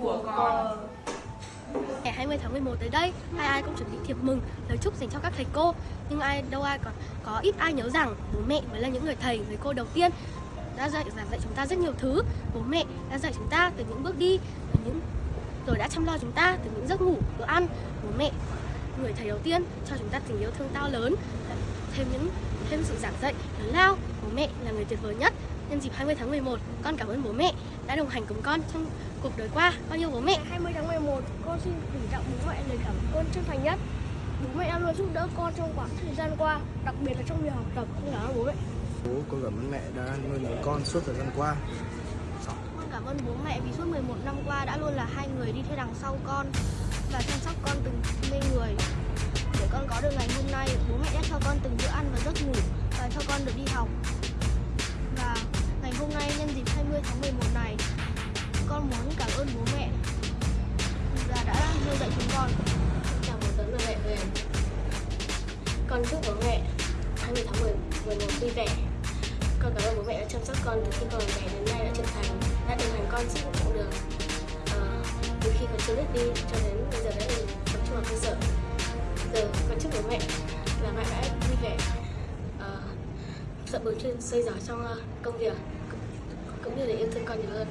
của con. Ngày 20 tháng 11 tới đây, ai ai cũng chuẩn bị thiệp mừng, lời chúc dành cho các thầy cô. Nhưng ai đâu ai còn có ít ai nhớ rằng bố mẹ mới là những người thầy, người cô đầu tiên đã dạy giảng dạy chúng ta rất nhiều thứ. Bố mẹ đã dạy chúng ta từ những bước đi, từ những rồi đã chăm lo chúng ta từ những giấc ngủ, bữa ăn. Bố mẹ người thầy đầu tiên cho chúng ta tình yêu thương to lớn, thêm những thêm sự giảng dạy lớn lao. Bố mẹ là người tuyệt vời nhất. Nhân dịp 20 tháng 11, con cảm ơn bố mẹ đã đồng hành cùng con trong cuộc đời qua. Con yêu bố mẹ. Ngày 20 tháng 11, con xin gửi tặng bố mẹ lời cảm ơn chân thành nhất. Bố mẹ đã luôn giúp đỡ con trong quãng thời gian qua, đặc biệt là trong việc học tập. Con cảm ơn bố mẹ. Bố con cảm ơn mẹ đã nuôi nấng con suốt thời gian qua. Con cảm ơn bố mẹ vì suốt 11 năm qua đã luôn là hai người đi theo đằng sau con và chăm sóc con từng mê người. Để con có được ngày hôm nay, bố mẹ đã cho con từng bữa ăn và giấc ngủ và cho con được đi học. 30 tháng 11 này. Con muốn cảm ơn bố mẹ. Và đã nuôi dạy chúng con. Chào một tới người mẹ về. Con chúc bố mẹ 20 tháng 10, 11 vui vẻ. Con cảm ơn bố mẹ đã chăm sóc con từ khi còn bé đến nay đã trưởng thành Đã đồng hành con suốt quãng đường à, Từ khi còn chưa biết đi cho đến bây giờ đã được tập trung vào cơ sở. Giờ con chúc bố mẹ là mẹ đã vui vẻ. Ờ, sợ bừng trên xây giỏi trong ờ, công việc cũng như là yêu thương con nhiều hơn.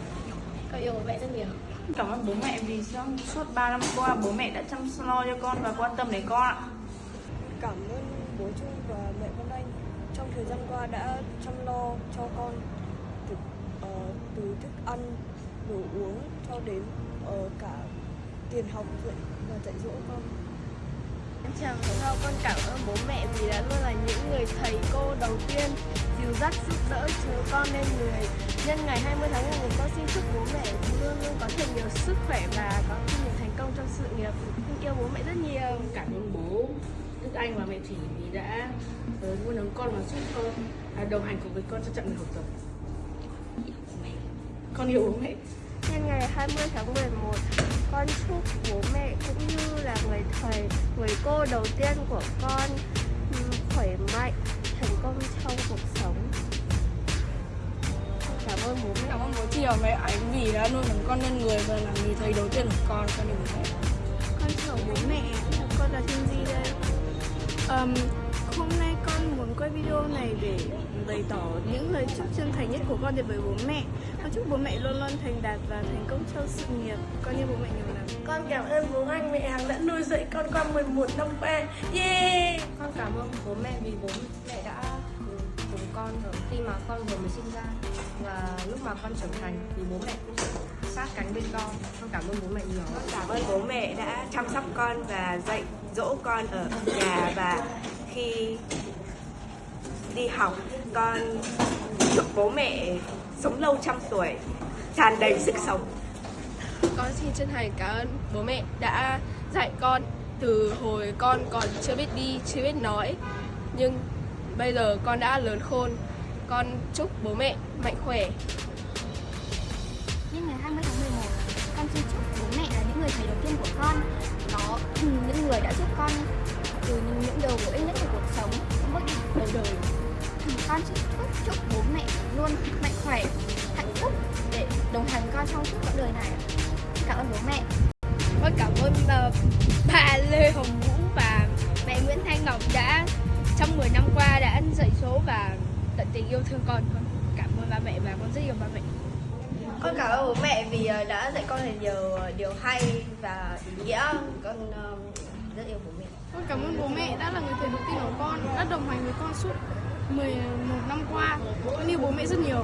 Con yêu bố mẹ rất nhiều. Cảm ơn bố mẹ vì trong suốt 3 năm qua bố mẹ đã chăm lo cho con và quan tâm đến con ạ. Cảm ơn bố Trung và mẹ Vân Anh trong thời gian qua đã chăm lo cho con từ, uh, từ thức ăn, đồ uống cho đến uh, cả tiền học dạy và dạy dỗ con. Chào sao con cảm ơn bố mẹ vì đã luôn là những người thầy cô đầu tiên dìu dắt giúp đỡ chúng con lên người. Nhân ngày 20 tháng 11 con xin chúc bố mẹ luôn luôn có thật nhiều sức khỏe và có thêm nhiều thành công trong sự nghiệp. Con yêu bố mẹ rất nhiều. cảm ơn bố Đức Anh và mẹ Thủy vì đã uh, nuôi nấng con và giúp con uh, đồng hành cùng với con trong chặng đường học tập. Con yêu bố mẹ. Nhân ngày 20 tháng 11, con chúc bố mẹ cũng như là người thầy, người cô đầu tiên của con ừm, khỏe mạnh, thành công trong cuộc sống. Cảm ơn bố mẹ. Cảm ơn bố chị và mẹ ánh vì đã nuôi nấng con nên người và là người thầy đầu tiên của con. Con yêu bố mẹ. Con chào bố mẹ, con là Thiên Di đây. Um, hôm nay con muốn quay video này để bày tỏ những lời chúc chân thành nhất của con đến với bố mẹ. Con chúc bố mẹ luôn luôn thành đạt và thành công trong sự nghiệp. Con yêu bố mẹ nhiều lắm. Con cảm ơn bố anh mẹ hàng đã nuôi dạy con qua 11 năm qua. Yeah! con cảm ơn bố mẹ vì bố mẹ đã cùng, con ở khi mà con vừa mới sinh ra và lúc mà con trưởng thành thì bố mẹ cũng sát cánh bên con con cảm ơn bố mẹ nhiều Con cảm ơn bố mẹ đã chăm sóc con và dạy dỗ con ở nhà và khi đi học con chúc bố mẹ sống lâu trăm tuổi tràn đầy sức sống Con xin chân thành cảm ơn bố mẹ đã dạy con từ hồi con còn chưa biết đi, chưa biết nói. Nhưng bây giờ con đã lớn khôn. Con chúc bố mẹ mạnh khỏe, Nhân ngày 20 tháng 11, con xin chúc bố mẹ là những người thầy đầu tiên của con. Đó, những người đã giúp con từ những điều bổ ích nhất của cuộc sống, những bước đi đầu đời. Con xin chúc, chúc bố mẹ luôn mạnh khỏe, hạnh phúc để đồng hành con trong suốt quãng đời này. Cảm ơn bố mẹ. Con cảm ơn uh, bà Lê Hồng Vũ và mẹ Nguyễn Thanh Ngọc đã trong 10 năm qua đã dạy dỗ và tận tình yêu thương con. Con cảm ơn ba mẹ và con rất yêu ba mẹ. Con cảm ơn bố mẹ vì ờ, đã dạy con nhiều ờ, điều hay và ý nghĩa. Con ờ, rất yêu bố mẹ. Con cảm ơn bố mẹ đã là người thầy đầu tiên của con, đã đồng hành với con suốt 11 năm qua. Con yêu bố mẹ rất nhiều.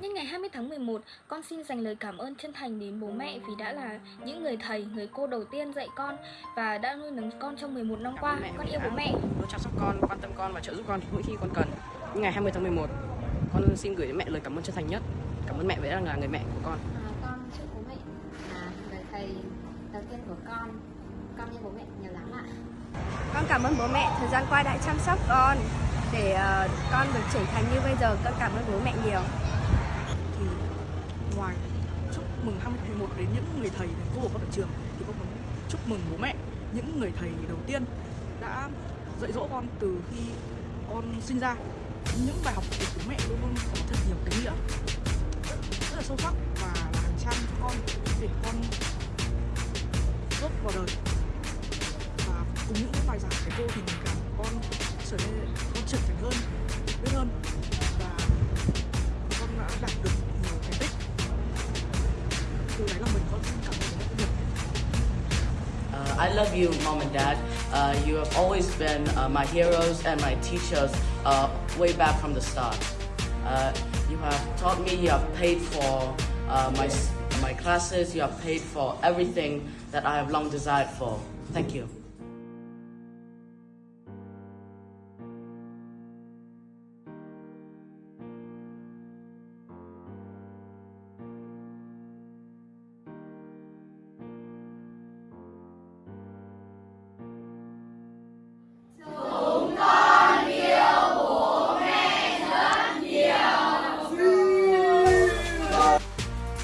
Nhân ngày 20 tháng 11, con xin dành lời cảm ơn chân thành đến bố mẹ vì đã là những người thầy, người cô đầu tiên dạy con và đã nuôi nấng con trong 11 năm qua. Con yêu bố mẹ. luôn chăm sóc con, quan tâm con và trợ giúp con mỗi khi con cần. Những ngày 20 tháng 11, con xin gửi đến mẹ lời cảm ơn chân thành nhất. Cảm ơn mẹ vì đã là người mẹ của con. à, con chúc bố mẹ là người thầy đầu tiên của con con yêu bố mẹ nhiều lắm ạ con cảm ơn bố mẹ. Thời gian qua đã chăm sóc con để uh, con được trưởng thành như bây giờ. Con cảm ơn bố mẹ nhiều. Thì ngoài chúc mừng 2011 đến những người thầy thầy cô của con ở trường thì con muốn chúc mừng bố mẹ những người thầy đầu tiên đã dạy dỗ con từ khi con sinh ra. Những bài học của bố mẹ luôn luôn có thật nhiều ý nghĩa rất là sâu sắc và là hàng trang cho con để con bước vào đời. Cùng những cái bài giảng của cô thì mình con trở nên con trưởng thành hơn biết hơn và con đã đạt được nhiều thành tích từ đáy lòng mình con cảm mẹ rất Uh, I love you, mom and dad. Uh, you have always been uh, my heroes and my teachers uh, way back from the start. Uh, you have taught me, you have paid for uh, my, my classes, you have paid for everything that I have long desired for. Thank you.